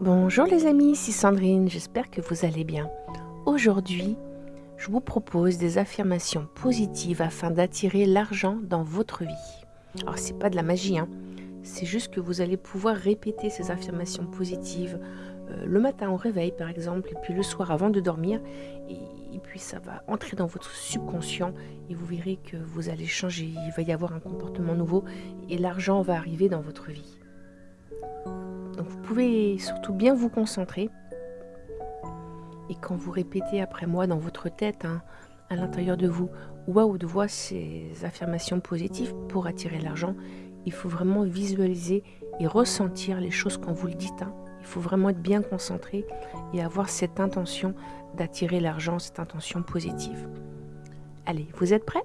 Bonjour les amis, ici Sandrine, j'espère que vous allez bien. Aujourd'hui, je vous propose des affirmations positives afin d'attirer l'argent dans votre vie. Alors c'est pas de la magie, hein. c'est juste que vous allez pouvoir répéter ces affirmations positives euh, le matin au réveil par exemple, et puis le soir avant de dormir, et, et puis ça va entrer dans votre subconscient et vous verrez que vous allez changer, il va y avoir un comportement nouveau et l'argent va arriver dans votre vie. Vous pouvez surtout bien vous concentrer. Et quand vous répétez après moi dans votre tête, hein, à l'intérieur de vous, ou à haute voix, ces affirmations positives pour attirer l'argent, il faut vraiment visualiser et ressentir les choses quand vous le dites. Hein. Il faut vraiment être bien concentré et avoir cette intention d'attirer l'argent, cette intention positive. Allez, vous êtes prêts?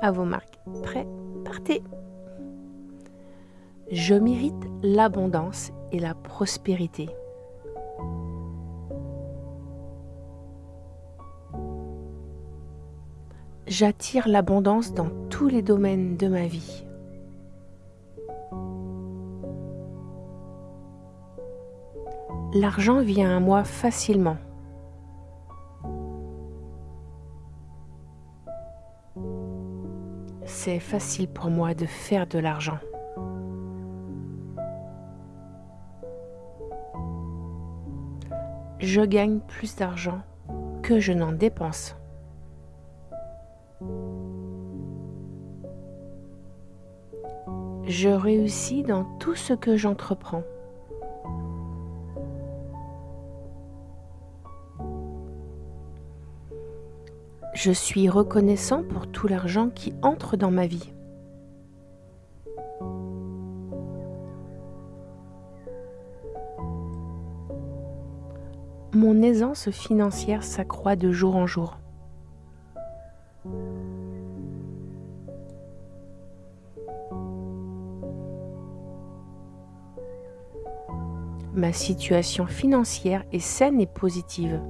À vos marques. Prêts? Partez Je mérite l'abondance et la prospérité. J'attire l'abondance dans tous les domaines de ma vie. L'argent vient à moi facilement. C'est facile pour moi de faire de l'argent. Je gagne plus d'argent que je n'en dépense. Je réussis dans tout ce que j'entreprends. Je suis reconnaissant pour tout l'argent qui entre dans ma vie. Mon aisance financière s'accroît de jour en jour. Ma situation financière est saine et positive.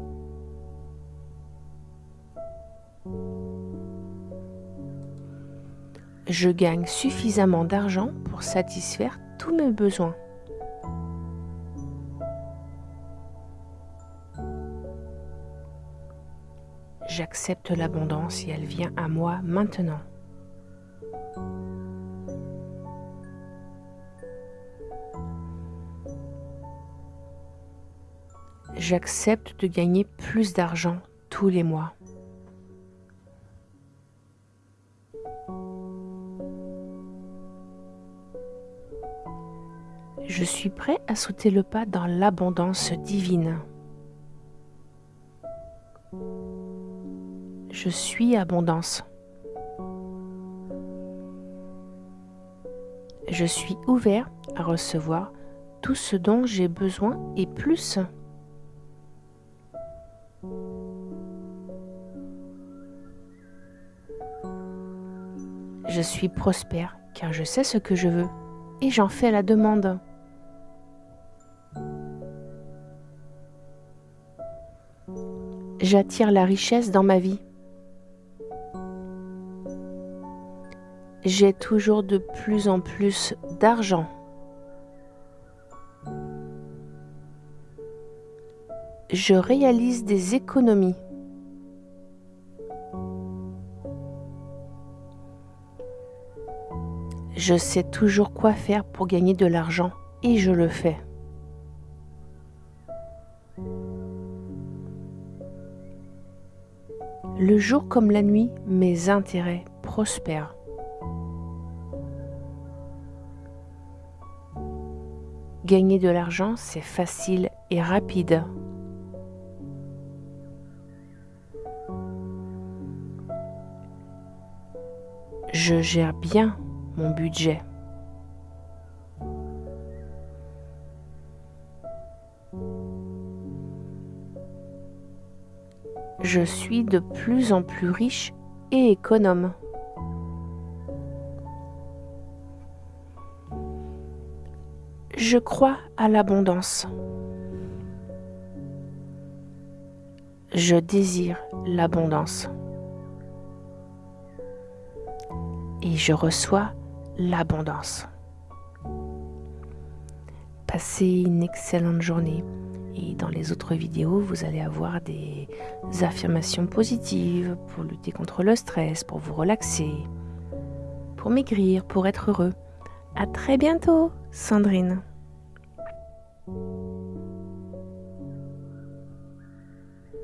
Je gagne suffisamment d'argent pour satisfaire tous mes besoins. J'accepte l'abondance et elle vient à moi maintenant. J'accepte de gagner plus d'argent tous les mois. Je suis prêt à sauter le pas dans l'abondance divine. Je suis abondance. Je suis ouvert à recevoir tout ce dont j'ai besoin et plus. Je suis prospère car je sais ce que je veux et j'en fais la demande. J'attire la richesse dans ma vie. J'ai toujours de plus en plus d'argent. Je réalise des économies. Je sais toujours quoi faire pour gagner de l'argent et je le fais. Le jour comme la nuit, mes intérêts prospèrent. Gagner de l'argent, c'est facile et rapide. Je gère bien mon budget. Je suis de plus en plus riche et économe. Je crois à l'abondance. Je désire l'abondance. Et je reçois l'abondance. Passez une excellente journée. Et dans les autres vidéos, vous allez avoir des affirmations positives pour lutter contre le stress, pour vous relaxer, pour maigrir, pour être heureux. À très bientôt, Sandrine.